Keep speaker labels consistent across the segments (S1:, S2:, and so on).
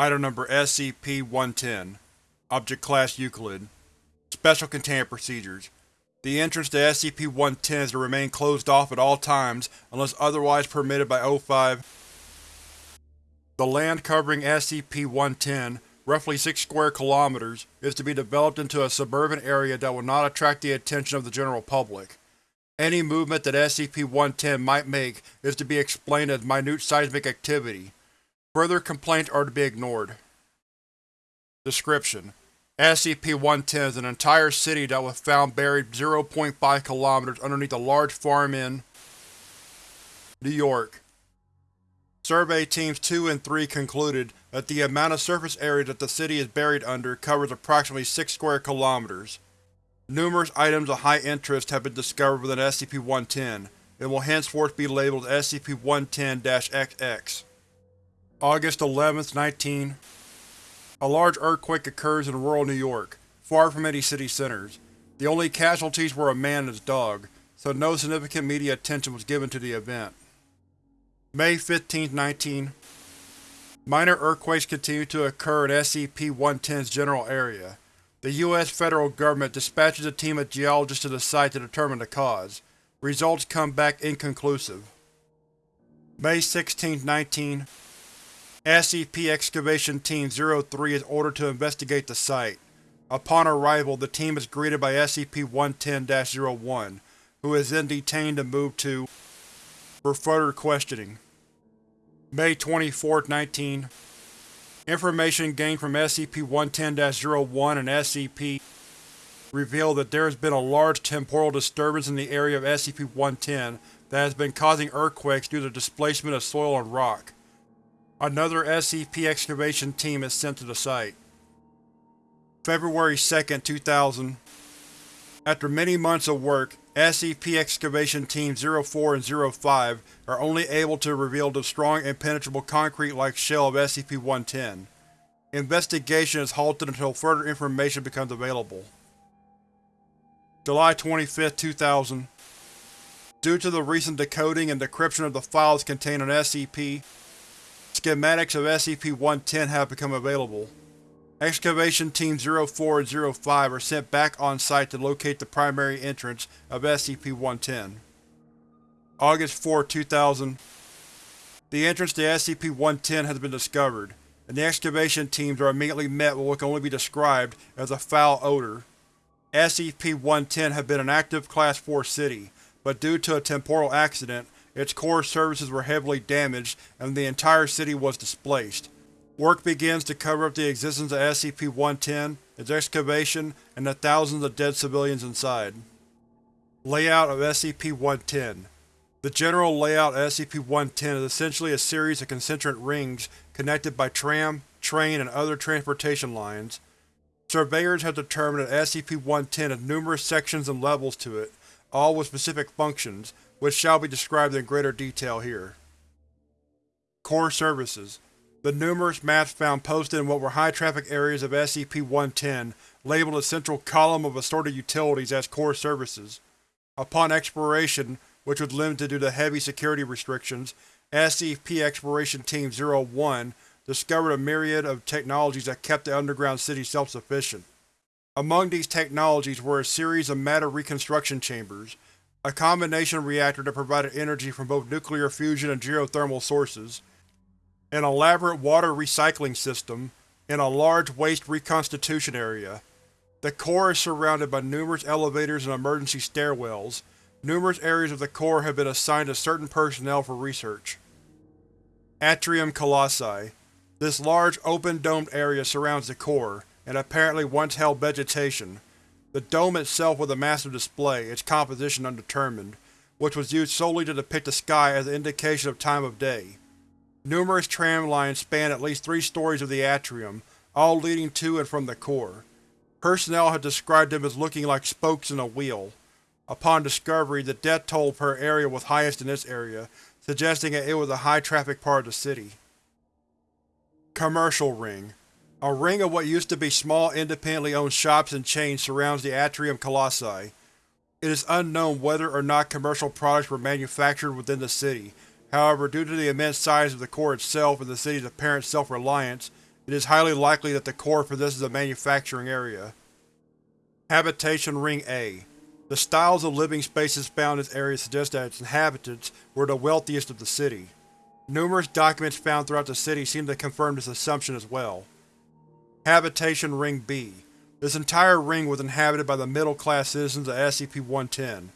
S1: Item Number SCP-110 Object Class Euclid Special Containment Procedures The entrance to SCP-110 is to remain closed off at all times unless otherwise permitted by O5. The land covering SCP-110, roughly 6 square kilometers, is to be developed into a suburban area that will not attract the attention of the general public. Any movement that SCP-110 might make is to be explained as minute seismic activity. Further complaints are to be ignored. Description: SCP-110 is an entire city that was found buried 0.5 km underneath a large farm in New York. Survey Teams 2 and 3 concluded that the amount of surface area that the city is buried under covers approximately 6 square kilometers. Numerous items of high interest have been discovered within SCP-110, and will henceforth be labeled SCP-110-XX. August 11, 19 A large earthquake occurs in rural New York, far from any city centers. The only casualties were a man and his dog, so no significant media attention was given to the event. May 15, 19 Minor earthquakes continue to occur in SCP-110's general area. The U.S. federal government dispatches a team of geologists to the site to determine the cause. Results come back inconclusive. May 16, 19 SCP Excavation Team 03 is ordered to investigate the site. Upon arrival, the team is greeted by SCP-110-01, who is then detained and moved to for further questioning. May 24, 19 Information gained from SCP-110-01 and SCP reveal that there has been a large temporal disturbance in the area of SCP-110 that has been causing earthquakes due to displacement of soil and rock. Another SCP excavation team is sent to the site. February 2, 2000 After many months of work, SCP Excavation Team 04 and 05 are only able to reveal the strong impenetrable concrete-like shell of SCP-110. Investigation is halted until further information becomes available. July 25, 2000 Due to the recent decoding and decryption of the files contained in SCP, schematics of SCP-110 have become available. Excavation Team 04 and 05 are sent back on-site to locate the primary entrance of SCP-110. August 4, 2000 The entrance to SCP-110 has been discovered, and the excavation teams are immediately met with what can only be described as a foul odor. SCP-110 had been an active Class 4 city, but due to a temporal accident, its core services were heavily damaged and the entire city was displaced. Work begins to cover up the existence of SCP-110, its excavation, and the thousands of dead civilians inside. Layout of SCP-110 The general layout of SCP-110 is essentially a series of concentric rings connected by tram, train, and other transportation lines. Surveyors have determined that SCP-110 has numerous sections and levels to it, all with specific functions, which shall be described in greater detail here. Core Services the numerous maps found posted in what were high-traffic areas of SCP-110 labeled a central column of assorted utilities as core services. Upon exploration, which was limited due to heavy security restrictions, SCP Exploration Team 01 discovered a myriad of technologies that kept the underground city self-sufficient. Among these technologies were a series of matter reconstruction chambers, a combination reactor that provided energy from both nuclear fusion and geothermal sources, an elaborate water recycling system, and a large waste reconstitution area. The core is surrounded by numerous elevators and emergency stairwells. Numerous areas of the core have been assigned to certain personnel for research. Atrium Colossi This large, open-domed area surrounds the core, and apparently once held vegetation. The dome itself was a massive display, its composition undetermined, which was used solely to depict the sky as an indication of time of day. Numerous tram lines span at least three stories of the atrium, all leading to and from the core. Personnel had described them as looking like spokes in a wheel. Upon discovery, the death toll per area was highest in this area, suggesting that it was a high-traffic part of the city. Commercial Ring A ring of what used to be small independently owned shops and chains surrounds the Atrium Colossi. It is unknown whether or not commercial products were manufactured within the city, However, due to the immense size of the core itself and the city's apparent self-reliance, it is highly likely that the core possesses a manufacturing area. Habitation Ring A The styles of living spaces found in this area suggest that its inhabitants were the wealthiest of the city. Numerous documents found throughout the city seem to confirm this assumption as well. Habitation Ring B This entire ring was inhabited by the middle-class citizens of SCP-110.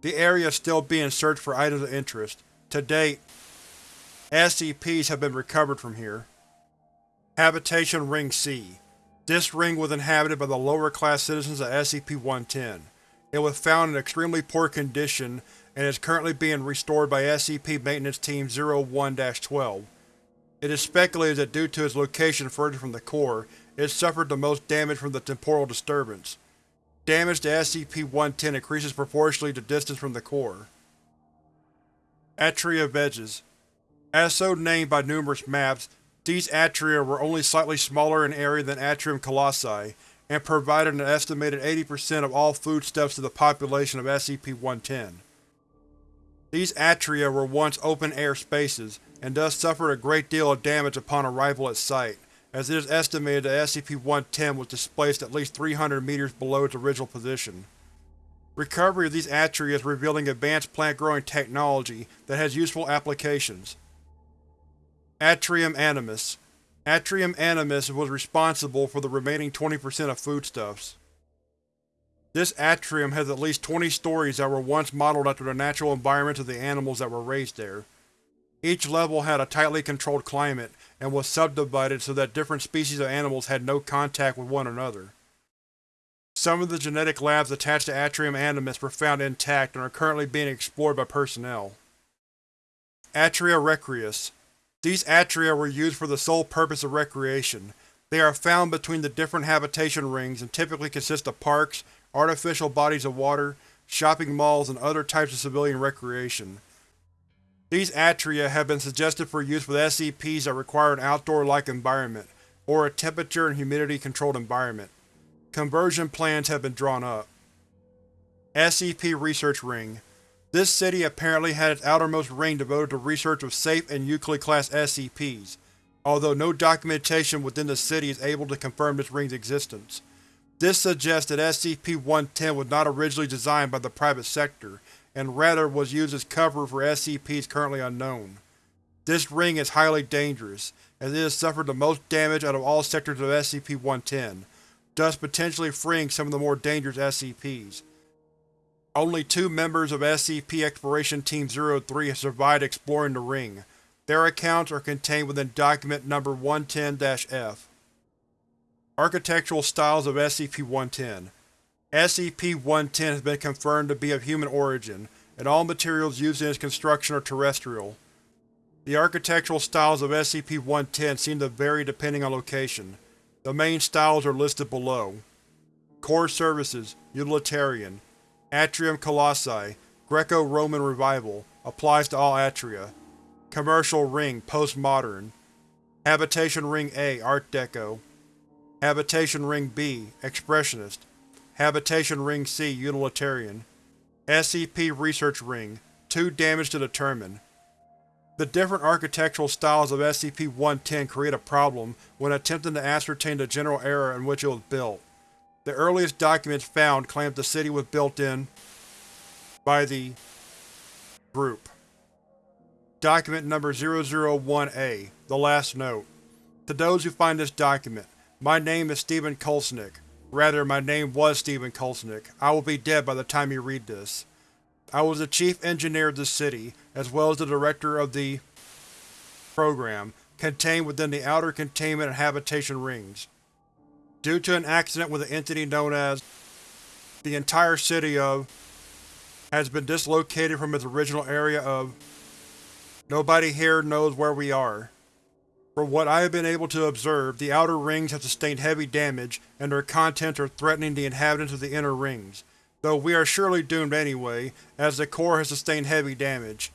S1: The area is still being searched for items of interest. To date, SCPs have been recovered from here. Habitation Ring C This ring was inhabited by the lower-class citizens of SCP-110. It was found in extremely poor condition and is currently being restored by SCP Maintenance Team 01-12. It is speculated that due to its location further from the core, it suffered the most damage from the temporal disturbance. Damage to SCP-110 increases proportionally to distance from the core. Atria Veges As so named by numerous maps, these Atria were only slightly smaller in area than Atrium Colossi, and provided an estimated 80% of all foodstuffs to the population of SCP-110. These Atria were once open-air spaces, and thus suffered a great deal of damage upon arrival at site, as it is estimated that SCP-110 was displaced at least 300 meters below its original position. Recovery of these Atria is revealing advanced plant-growing technology that has useful applications. Atrium Animus Atrium Animus was responsible for the remaining 20% of foodstuffs. This atrium has at least 20 stories that were once modeled after the natural environments of the animals that were raised there. Each level had a tightly controlled climate, and was subdivided so that different species of animals had no contact with one another. Some of the genetic labs attached to Atrium Animus were found intact and are currently being explored by personnel. Atria Recreus These Atria were used for the sole purpose of recreation. They are found between the different habitation rings and typically consist of parks, artificial bodies of water, shopping malls, and other types of civilian recreation. These Atria have been suggested for use with SCPs that require an outdoor-like environment, or a temperature and humidity-controlled environment. Conversion plans have been drawn up. SCP Research Ring This city apparently had its outermost ring devoted to research of safe and Euclid-class SCPs, although no documentation within the city is able to confirm this ring's existence. This suggests that SCP-110 was not originally designed by the private sector, and rather was used as cover for SCPs currently unknown. This ring is highly dangerous, as it has suffered the most damage out of all sectors of SCP-110, thus potentially freeing some of the more dangerous SCPs. Only two members of SCP Exploration Team 03 have survived exploring the ring. Their accounts are contained within Document Number 110-F. Architectural Styles of SCP-110 SCP-110 has been confirmed to be of human origin, and all materials used in its construction are terrestrial. The architectural styles of SCP-110 seem to vary depending on location. The main styles are listed below. Core Services Utilitarian Atrium Colossi Greco-Roman Revival applies to all Atria. Commercial Ring Postmodern Habitation Ring A Art Deco Habitation Ring B Expressionist Habitation Ring C Utilitarian SCP Research Ring Too damage to determine. The different architectural styles of SCP-110 create a problem when attempting to ascertain the general era in which it was built. The earliest documents found claim the city was built in by the Group. Document Number 001-A The Last Note To those who find this document, my name is Stephen Kulsnik. Rather, my name was Stephen Kulsnik. I will be dead by the time you read this. I was the chief engineer of the city, as well as the director of the program, contained within the outer containment and habitation rings. Due to an accident with an entity known as the entire city of has been dislocated from its original area of Nobody here knows where we are. From what I have been able to observe, the outer rings have sustained heavy damage, and their contents are threatening the inhabitants of the inner rings, though we are surely doomed anyway, as the core has sustained heavy damage.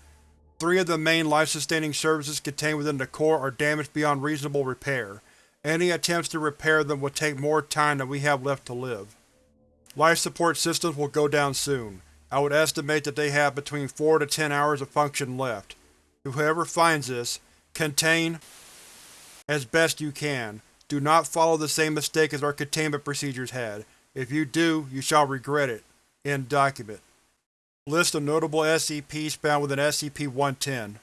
S1: Three of the main life-sustaining services contained within the core are damaged beyond reasonable repair. Any attempts to repair them would take more time than we have left to live. Life support systems will go down soon. I would estimate that they have between 4 to 10 hours of function left. Whoever finds this, contain as best you can. Do not follow the same mistake as our containment procedures had. If you do, you shall regret it. End document. List of notable SCPs found within SCP-110